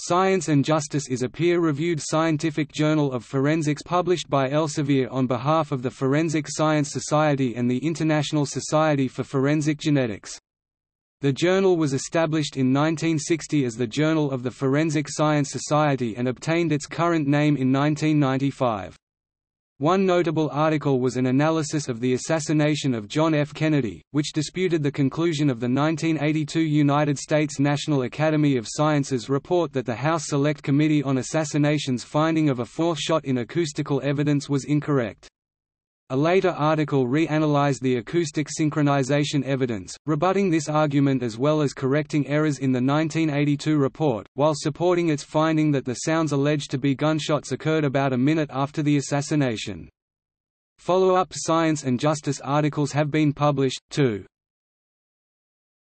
Science and Justice is a peer-reviewed scientific journal of forensics published by Elsevier on behalf of the Forensic Science Society and the International Society for Forensic Genetics. The journal was established in 1960 as the Journal of the Forensic Science Society and obtained its current name in 1995. One notable article was an analysis of the assassination of John F. Kennedy, which disputed the conclusion of the 1982 United States National Academy of Sciences report that the House Select Committee on Assassination's finding of a fourth shot in acoustical evidence was incorrect. A later article re-analyzed the acoustic synchronization evidence, rebutting this argument as well as correcting errors in the 1982 report, while supporting its finding that the sounds alleged to be gunshots occurred about a minute after the assassination. Follow-up science and justice articles have been published, too.